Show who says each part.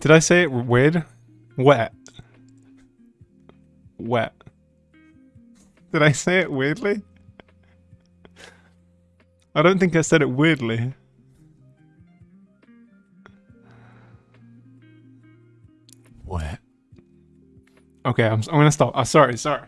Speaker 1: Did I say it weird? Wet. Wet. Did I say it weirdly? I don't think I said it weirdly. Wet. Okay, I'm, I'm gonna stop. Oh, sorry, sorry.